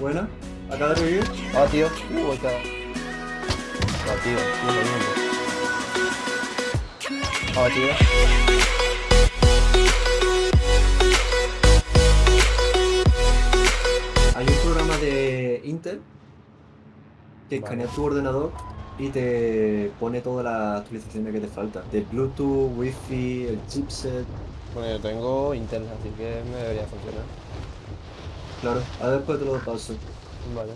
Buena. Acaba de revivir. Abatido. Uh, voy cada. Abatido. Sí, lo mismo. Abatido. Hay un programa de Intel que Vale. escanea tu ordenador y te pone todas las actualizaciones que te faltan. De Bluetooth, Wi-Fi, el chipset. Bueno, yo tengo Intel, así que me debería funcionar. Claro, ahora después te lo paso. Vale.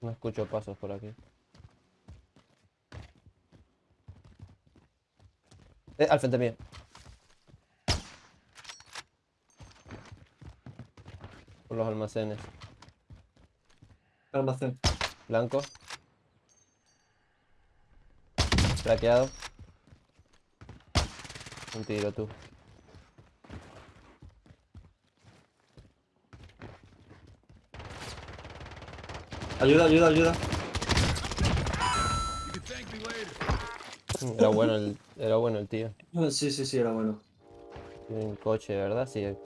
No escucho pasos por aquí. Eh, al frente mío. Por los almacenes. Almacén. Blanco. Traqueado. Un tiro tú. Ayuda, ayuda, ayuda. Era bueno el, era bueno el tío. Sí, sí, sí, era bueno. Tiene un coche, ¿verdad? Sí, En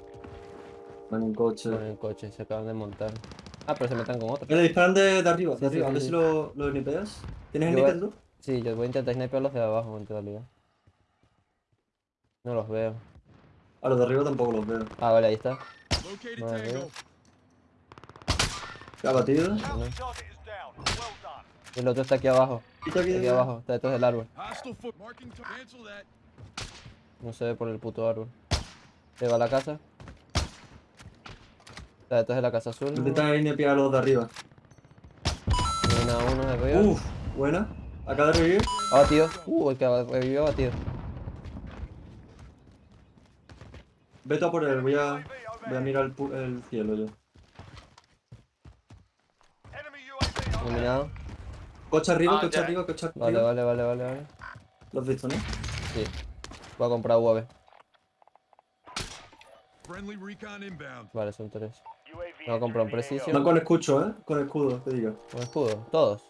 un coche. con el coche, se acaban de montar. Ah, pero se metan con otro. Mira, disparan de, de arriba, Sí, de arriba. sí, a ver sí. si lo, lo snipeas. ¿Tienes Yo sniper voy- tú? Sí, yo voy a intentar sniper los de abajo en realidad. No los veo. A los de arriba tampoco los veo. Ah, vale, ahí está. Located No, veo. Abatido. Uno. Y el otro está aquí abajo. Quita aquí, Aquí abajo, está detrás del árbol. No se ve por el puto árbol. Se va a la casa. Está detrás de la casa azul. Intenta snipear a los de arriba. Una a uno de arriba. Uf, buena. Acaba de revivir. Abatido. Uh, el que revivió abatido. Vete a por él, voy a, voy a mirar el, el cielo yo. Eliminado. Coche arriba, Ah, coche ya. arriba, coche arriba. Vale, vale, vale, vale, vale. Lo has visto, ¿no? Sí. Voy a comprar UAV. Vale, son tres. Voy a comprar un precision. Van con escucho, ¿eh? Con escudo, te digo. Un escudo, todos.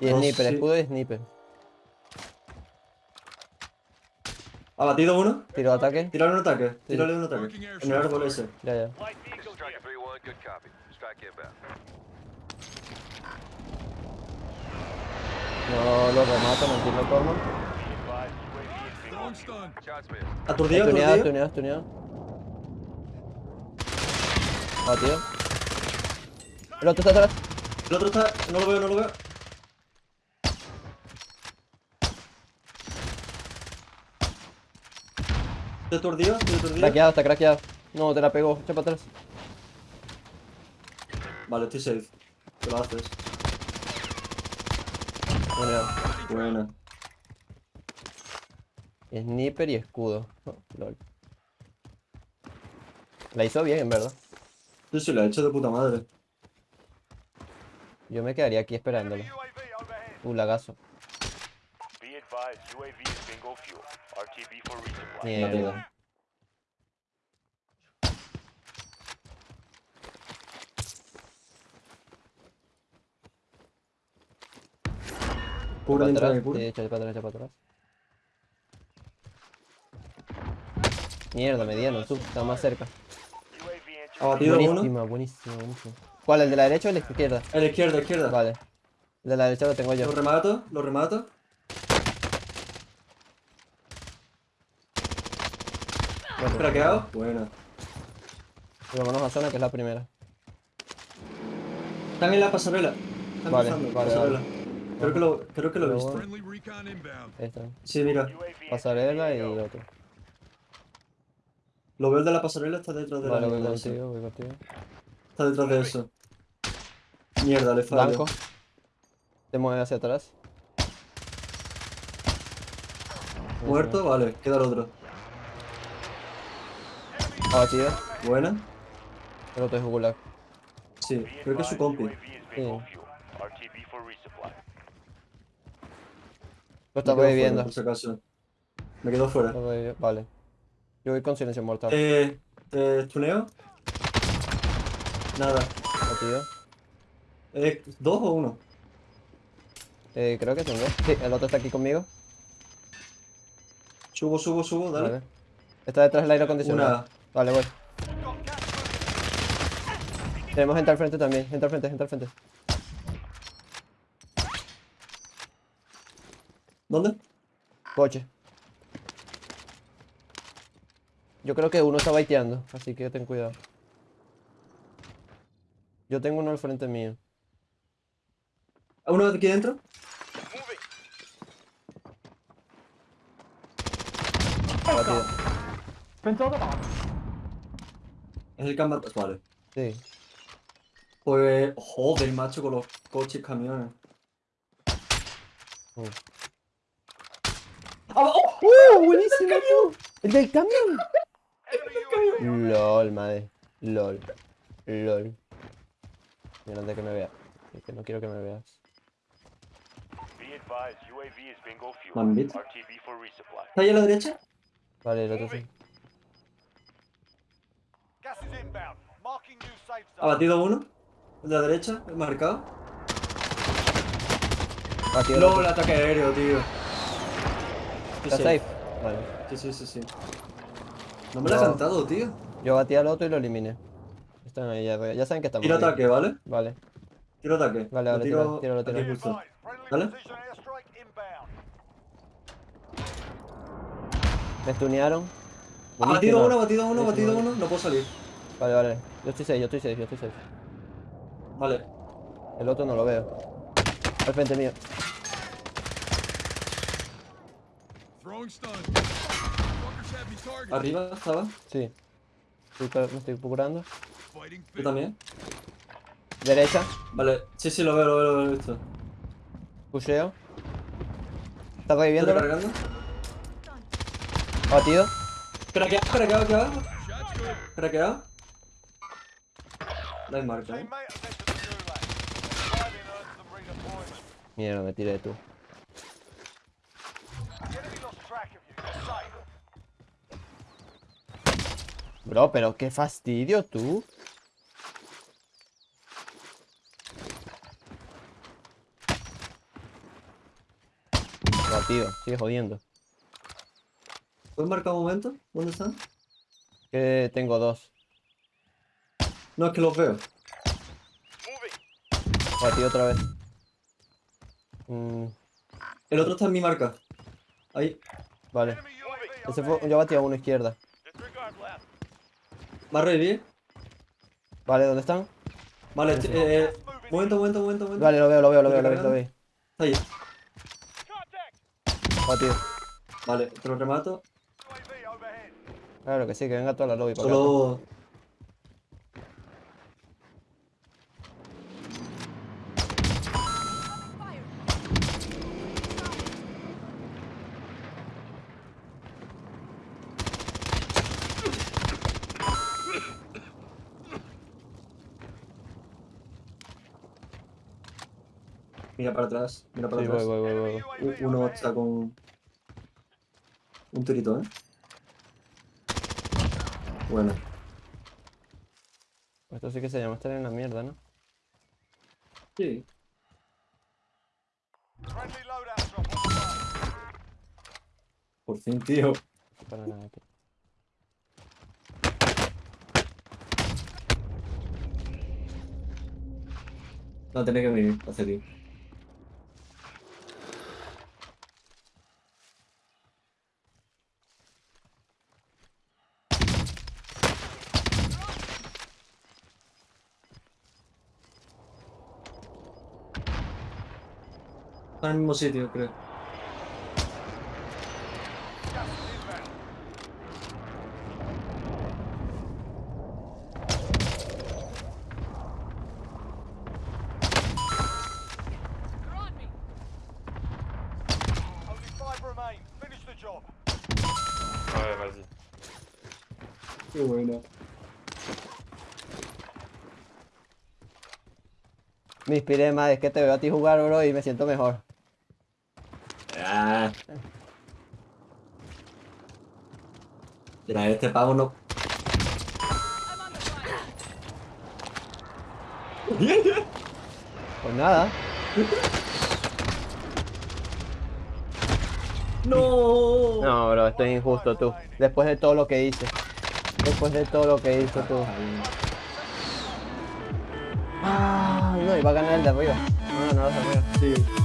Y Dos, sniper, sí. escudo y sniper. Abatido uno. Tiro de ataque. Tírale un ataque. Sí. Tírale un ataque. En el árbol ese. Ya, ya. No lo remato, no entiendo cómo. Aturdido, Tuneado, aturdido. tuneado, tuneado. Batido. El otro está atrás. El otro está. No lo veo, no lo veo. Estoy aturdido, estoy aturdido. Craqueado, está craqueado. No, te la pegó. Echa para atrás. Vale, estoy safe. Te lo haces. Tuneado. Buena. Sniper y escudo. Oh, lol. La hizo bien, en verdad. Yo sí lo he hecho de puta madre. Yo me quedaría aquí esperándolo. Uh, lagazo. Be Para dentro de atrás. cura. Sí, echa para atrás, para atrás. Mierda, mediano, tú, está más cerca. Abatido uno. Buenísima, buenísima, buenísima. ¿Cuál? ¿El de la derecha o el de la izquierda? A la izquierda, izquierda. Vale. El de la derecha lo tengo yo. Lo remato, lo remato. Bueno, Craqueado. Buena. y vámonos a zona que es la primera. Están en la pasarela. Están Vale, vale, pasarela. vale. Creo que lo, creo que lo he visto. Sí, mira. Pasarela y otro. Lo veo el de la pasarela, está detrás de Vale, la voy contigo, voy contigo. Está detrás de eso. Mierda, le fallo. Blanco. Te mueve hacia atrás. Muerto, vale, queda el otro. Abatido. Buena. El otro es gulag. Sí, creo que es su compi. Sí. Lo está reviviendo. fuera, por si acaso. Me quedo fuera. Vale. Yo voy con silencio mortal. Eh, ¿Te tuneo? Nada. Eh, ¿Dos o uno? Eh, creo que tengo. Sí, el otro está aquí conmigo. Subo, subo, subo, dale. Vale. Está detrás del aire acondicionado. Una. Vale, voy. Tenemos gente al frente también. Gente al frente, gente al frente. ¿Dónde? Coche. Yo creo que uno está baiteando, así que ten cuidado. Yo tengo uno al frente mío. ¿A uno de aquí dentro? Batido. Es el campo. Vale. Sí. Pues. Joder, macho, con los coches y camiones. Uh. ¡Ah, oh! ¡Uh! ¡Buenísimo! ¡El del camión! LOL, madre. LOL. LOL. Mira antes que me vea. Es que no quiero que me veas. Mambit. ¿Está ahí a la derecha? Vale, el otro sí. Gas is inbound. Marking new safe ¿Ha batido uno? ¿El de la derecha? ¿El marcado? Batido el ataque aéreo, tío. ¿Está safe? Vale. Sí, sí, sí, sí. No me lo ha No. cantado, tío. Yo batí al otro y lo eliminé. Están ahí ya, ya saben que estamos. Tiro ahí. ataque, ¿vale? Vale. Tiro ataque. Vale, vale, tiro. Be justo. advised, friendly ¿Vale? precision airstrike inbound. Me stunearon. Ha batido uno, batido uno, batido uno. No puedo salir. Vale, vale. Yo estoy safe, yo estoy safe, yo estoy safe. Vale. El otro no lo veo. Al frente mío. Arriba estaba. Sí. Me estoy curando. Fighting Yo fit. también. Derecha. Vale. Sí, sí, lo veo, lo veo, lo he visto. Pusheo. Está ¿Estoy reviviendo. recargando? Batido. Craqueado, craqueado good. Craqueado. La marca, eh. Mierda, me tiré tú. Bro, pero qué fastidio tú. Batido, sigue jodiendo. ¿Puedes marcar un momento? ¿Dónde están? Que tengo dos. No, es que los veo. Batido otra vez. Mm, El otro está en mi marca. Ahí. vale. Ese fue, yo batí a uno izquierda. ¿Va a revivir? Vale, ¿dónde están? Vale, eh, eh, momento, momento, momento, momento. Vale, lo veo, lo veo, lo ¿Estoy veo, lo veo, lo veo. Está ahí. Contact. Batido. Vale, te lo remato. Claro que sí, que venga toda la lobby para acá. Mira para atrás, mira para Sí, atrás. voy, voy, voy. Enemy voy. UAV U- Uno está con. Un tirito, ¿eh? Bueno. Esto sí que se llama estar en la mierda, ¿no? Sí. Por fin, tío. Para nada, tío. No tenés que venir hacia ti. Está en el mismo sitio, creo. Qué bueno. Me inspiré más, es que te veo a ti jugar, bro, y me siento mejor. Mira, este pavo no. Pues nada. No. No, bro, esto es injusto tú. Después de todo lo que hice. Después de todo lo que hice tú. Ah, no, iba a ganar el de arriba. No, no, el de arriba. Sí.